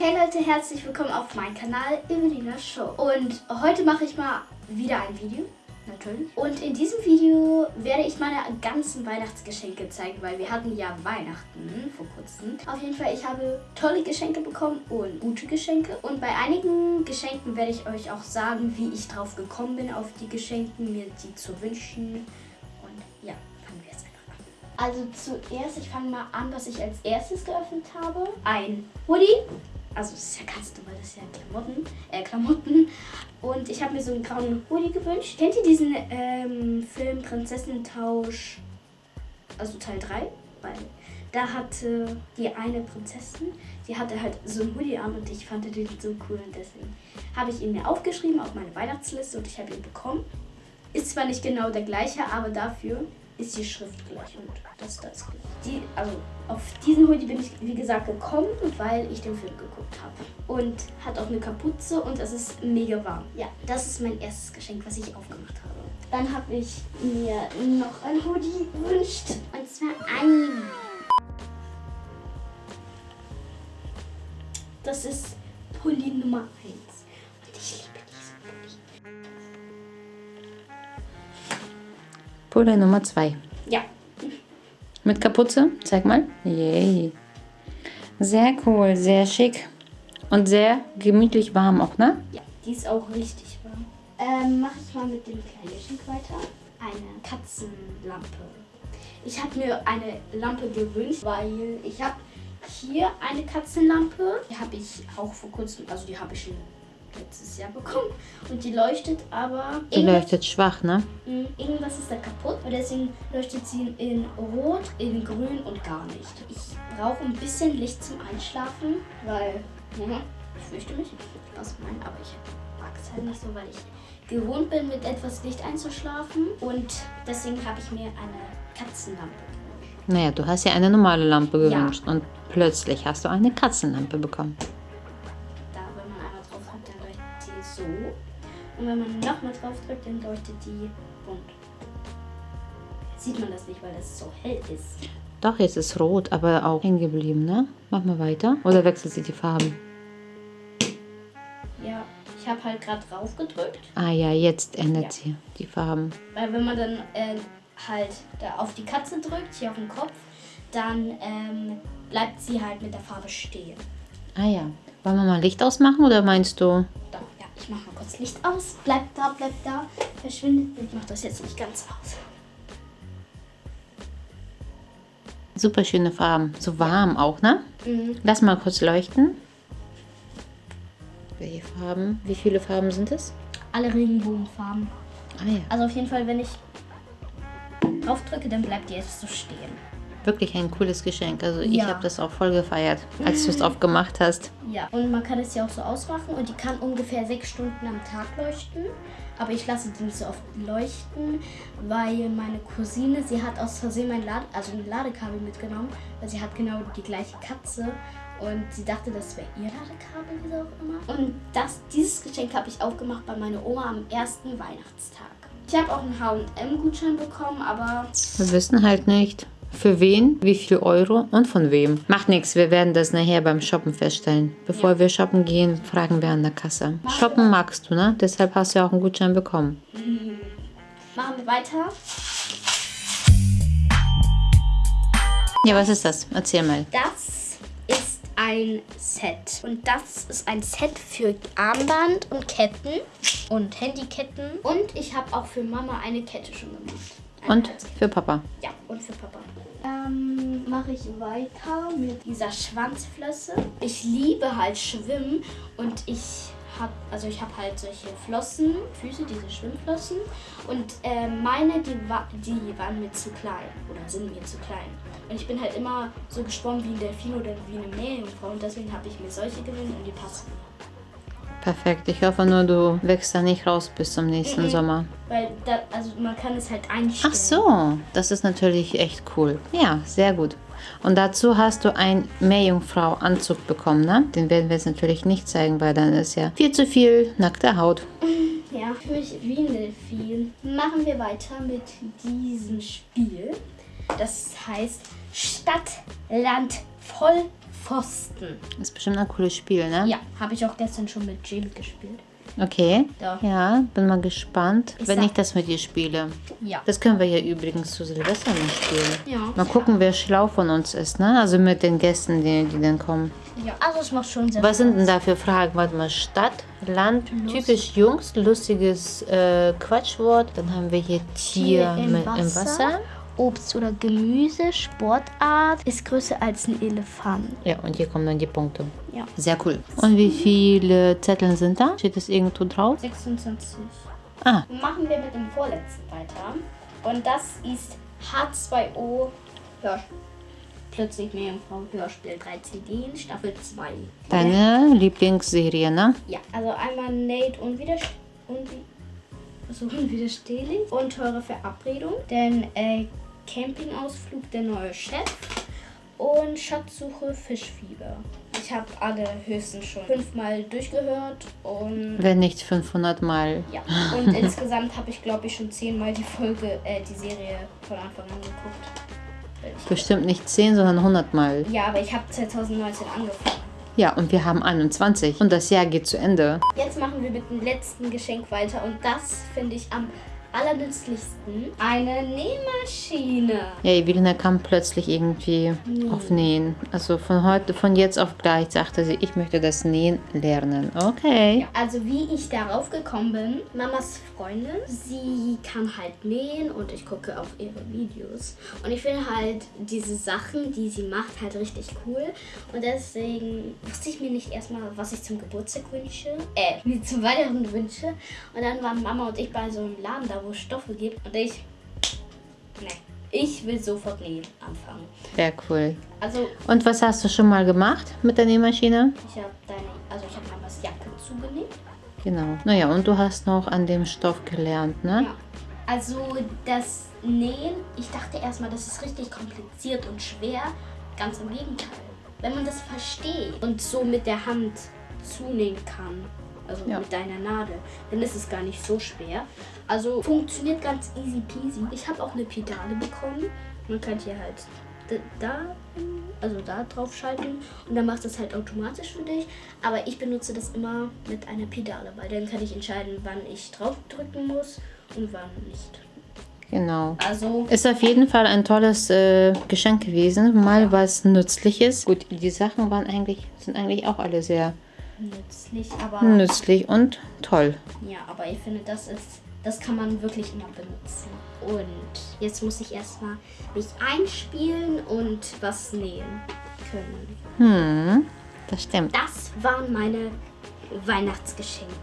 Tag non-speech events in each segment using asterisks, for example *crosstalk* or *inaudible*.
Hey Leute, herzlich willkommen auf meinem Kanal Evelina Show. Und heute mache ich mal wieder ein Video, natürlich. Und in diesem Video werde ich meine ganzen Weihnachtsgeschenke zeigen, weil wir hatten ja Weihnachten vor kurzem. Auf jeden Fall, ich habe tolle Geschenke bekommen und gute Geschenke. Und bei einigen Geschenken werde ich euch auch sagen, wie ich drauf gekommen bin, auf die Geschenke, mir die zu wünschen. Und ja, fangen wir jetzt einfach an. Also zuerst, ich fange mal an, was ich als erstes geöffnet habe. Ein Hoodie also das ist ja ganz normal, das ist ja Klamotten, äh, Klamotten. Und ich habe mir so einen grauen Hoodie gewünscht. Kennt ihr diesen ähm, Film Prinzessinnen-Tausch, also Teil 3? Weil da hatte die eine Prinzessin, die hatte halt so einen Hoodie an und ich fand den so cool und deswegen habe ich ihn mir aufgeschrieben auf meine Weihnachtsliste und ich habe ihn bekommen. Ist zwar nicht genau der gleiche, aber dafür ist die Schrift gleich und das da ist gleich. Die, also auf diesen Hoodie bin ich, wie gesagt, gekommen, weil ich den Film geguckt habe. Und hat auch eine Kapuze und es ist mega warm. Ja, das ist mein erstes Geschenk, was ich aufgemacht habe. Dann habe ich mir noch ein Hoodie gewünscht. Und zwar ein. Das ist Pulli Nummer 1. Pulle Nummer 2. Ja, Mit Kapuze? Zeig mal. Yay. Sehr cool, sehr schick. Und sehr gemütlich warm auch, ne? Ja, die ist auch richtig warm. Ähm, mache ich mal mit dem kleinen Geschenk weiter. Eine Katzenlampe. Ich habe mir eine Lampe gewünscht, weil ich habe hier eine Katzenlampe. Die habe ich auch vor kurzem, also die habe ich schon letztes Jahr bekommen. Und die leuchtet aber... Die leuchtet schwach, ne? Mm, Irgendwas ist da kaputt und deswegen leuchtet sie in Rot, in Grün und gar nicht. Ich brauche ein bisschen Licht zum Einschlafen, weil mhm, ich fürchte mich. Spaß gemeint, aber ich mag es halt nicht so, weil ich gewohnt bin, mit etwas Licht einzuschlafen. Und deswegen habe ich mir eine Katzenlampe gewünscht. Naja, du hast ja eine normale Lampe Ja. gewünscht und plötzlich hast du eine Katzenlampe bekommen. So. Und wenn man nochmal drauf drückt, dann leuchtet die bunt. Sieht man das nicht, weil das so hell ist. Doch, jetzt ist rot, aber auch hängen geblieben, ne? Mach mal weiter. Oder wechselt sie die Farben? Ja, ich habe halt gerade drauf gedrückt, Ah ja, jetzt ändert Ja. sie die Farben. weil wenn man dann äh, halt da auf die Katze drückt, hier auf den Kopf, dann ähm, bleibt sie halt mit der Farbe stehen. Ah ja. Wollen wir mal Licht ausmachen oder meinst du? Doch, ich mache mal kurz Licht aus. Bleibt da, bleibt da, verschwindet. Ich mache das jetzt nicht ganz aus. Super schöne Farben. So warm auch, ne? Mhm. Lass mal kurz leuchten. Welche Farben? Wie viele Farben sind es? Alle Regenbogenfarben. Ah ja. Also auf jeden Fall, wenn ich drauf drücke, dann bleibt die jetzt so stehen. Wirklich ein cooles Geschenk. Also ich Ja. habe das auch voll gefeiert, als du es aufgemacht hast. Ja, und man kann es ja auch so ausmachen und die kann ungefähr sechs Stunden am Tag leuchten. Aber ich lasse die nicht so oft leuchten, weil meine Cousine, sie hat aus Versehen mein Lade, also ein Ladekabel mitgenommen, weil sie hat genau die gleiche Katze und sie dachte, das wäre ihr Ladekabel, wie auch immer. Und das, dieses Geschenk habe ich aufgemacht bei meiner Oma am ersten Weihnachtstag. Ich habe auch einen H&M-Gutschein bekommen, aber Wir wissen halt nicht, für wen, wie viel Euro und von wem. Macht nichts, wir werden das nachher beim Shoppen feststellen. Bevor Ja. wir shoppen gehen, fragen wir an der Kasse. Shoppen magst du, ne? Deshalb hast du ja auch einen Gutschein bekommen. machen wir weiter. Ja, was ist das? Erzähl mal. Das ein Set. Und das ist ein Set für Armband und Ketten und Handyketten. Und ich habe auch für Mama eine Kette schon gemacht. Eine Und Halskette. für Papa. Ja, und für Papa. Ähm, mache ich weiter mit dieser Schwanzflosse. Ich liebe halt Schwimmen und ich habe, also ich habe halt solche Flossen, Füße, diese Schwimmflossen. Und äh, meine, die, die waren mir zu klein oder sind mir zu klein. Und ich bin halt immer so geschwommen wie ein Delfin oder wie eine Meerjungfrau und deswegen habe ich mir solche gewöhnt und die passen. Perfekt. Ich hoffe nur, du wächst da nicht raus bis zum nächsten Mhm. Sommer. Weil da, also man kann es halt einstellen. Ach so, das ist natürlich echt cool. Ja, sehr gut. Und dazu hast du einen Meerjungfrau-Anzug bekommen, ne? Den werden wir jetzt natürlich nicht zeigen, weil dann ist ja viel zu viel nackte Haut. *laughs* Ja, für mich wie ein Delfin. Machen wir weiter mit diesem Spiel. Das heißt Stadt, Land, voll Pfosten. Ist bestimmt ein cooles Spiel, ne? Ja, habe ich auch gestern schon mit Jim gespielt. Okay. Ja. Ja, bin mal gespannt, Ich wenn ich das mit dir spiele. Ja. Das können wir ja übrigens zu Silvester noch spielen. Ja. Mal gucken, wer schlau von uns ist, ne? Also mit den Gästen, die, die dann kommen. Ja, also es macht schon sehr Was sind denn da für Fragen? Warte mal, Stadt, Land, typisch Jungs, lustiges äh, Quatschwort. Dann haben wir hier Tier, im mit, Wasser. im Wasser. Obst oder Gemüse, Sportart, ist größer als ein Elefant. Ja, und hier kommen dann die Punkte. Ja. Sehr cool. Und wie viele Zettel sind da? Steht das irgendwo drauf? 26. Ah, Machen wir mit dem vorletzten weiter. Und das ist H2O Hörspiel. Plötzlich Meerjungfrau Hörspiel 13D Staffel 2. deine Lieblingsserie, ne? Ja, also einmal Nate unwiderst unwi so unwiderstehlich und teure Verabredung. Dann äh, Campingausflug der neue Chef und Schatzsuche Fischfieber. Ich habe alle höchstens schon fünfmal durchgehört und Wenn nicht 500 Mal. ja. Und *laughs* insgesamt habe ich glaube ich schon zehnmal die Folge, äh, die Serie von Anfang an geguckt. Bestimmt nicht 10, sondern 100 Mal. ja, aber ich habe 2019 angefangen. Ja, und wir haben 21. Und das Jahr geht zu Ende. Jetzt machen wir mit dem letzten Geschenk weiter und das finde ich am allernützlichsten. Eine Nähmaschine. Ja, Evelina kam plötzlich irgendwie auf Nähen. Also von heute, von jetzt auf gleich sagte sie, ich möchte das Nähen lernen. Okay. Ja, also wie ich darauf gekommen bin, Mamas Freundin, sie kann halt nähen und ich gucke auf ihre Videos. Und ich finde halt diese Sachen, die sie macht, halt richtig cool. Und deswegen wusste ich mir nicht erstmal, was ich zum Geburtstag wünsche. Äh, mir zum Weihnachten wünsche. Und dann waren Mama und ich bei so einem Laden da, wo es Stoffe gibt. Und ich, ne, ich will sofort nähen anfangen. Sehr cool. Also Und was hast du schon mal gemacht mit der Nähmaschine? ich habe deine, also ich habe Mamas Jacke zugenäht. Genau. Naja, und du hast noch an dem Stoff gelernt, ne? Ja. Also das Nähen, ich dachte erstmal, das ist richtig kompliziert und schwer. Ganz im Gegenteil. Wenn man das versteht und so mit der Hand zunähen kann, also Ja. mit deiner Nadel, dann ist es gar nicht so schwer. Also funktioniert ganz easy peasy. Ich habe auch eine Pedale bekommen. Man kann hier halt da, also da drauf schalten und dann macht es halt automatisch für dich. Aber ich benutze das immer mit einer Pedale, weil dann kann ich entscheiden, wann ich drauf drücken muss und wann nicht. Genau. Also Ist auf jeden Fall ein tolles äh, Geschenk gewesen. Mal was Nützliches. Gut, die Sachen waren eigentlich, sind eigentlich auch alle sehr nützlich, aber nützlich und toll. ja, aber ich finde, das ist, das kann man wirklich immer benutzen. Und jetzt muss ich erstmal mich einspielen und was nähen können. Hm, das stimmt. Das waren meine Weihnachtsgeschenke.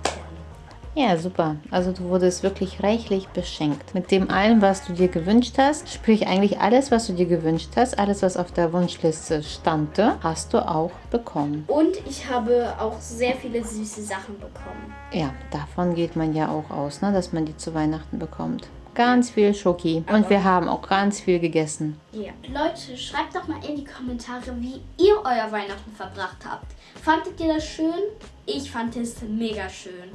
Ja, super. Also du wurdest wirklich reichlich beschenkt. Mit dem allem, was du dir gewünscht hast, sprich eigentlich alles, was du dir gewünscht hast, alles, was auf der Wunschliste stand, hast du auch bekommen. Und ich habe auch sehr viele süße Sachen bekommen. Ja, davon geht man ja auch aus, ne, dass man die zu Weihnachten bekommt. Ganz viel Schoki. Und wir haben auch ganz viel gegessen. Ja. Leute, schreibt doch mal in die Kommentare, wie ihr euer Weihnachten verbracht habt. Fandet ihr das schön? Ich fand es mega schön.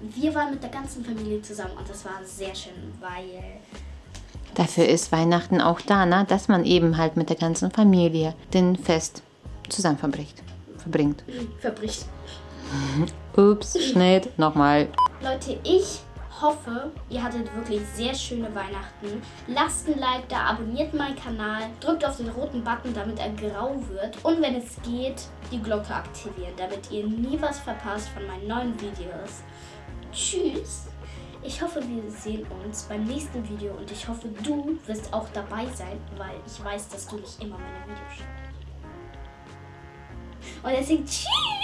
Wir waren mit der ganzen Familie zusammen und das war sehr schön, weil Dafür ist Weihnachten auch da, ne? dass man eben halt mit der ganzen Familie den Fest zusammen verbricht, verbringt. verbricht. Ups, Schnitt, nochmal. Leute, ich hoffe, ihr hattet wirklich sehr schöne Weihnachten. Lasst ein Like da, abonniert meinen Kanal, drückt auf den roten Button, damit er grau wird. Und wenn es geht, die Glocke aktivieren, damit ihr nie was verpasst von meinen neuen Videos. Tschüss! Ich hoffe, wir sehen uns beim nächsten Video und ich hoffe, du wirst auch dabei sein, weil ich weiß, dass du nicht immer meine Videos schaust. Und deswegen tschüss!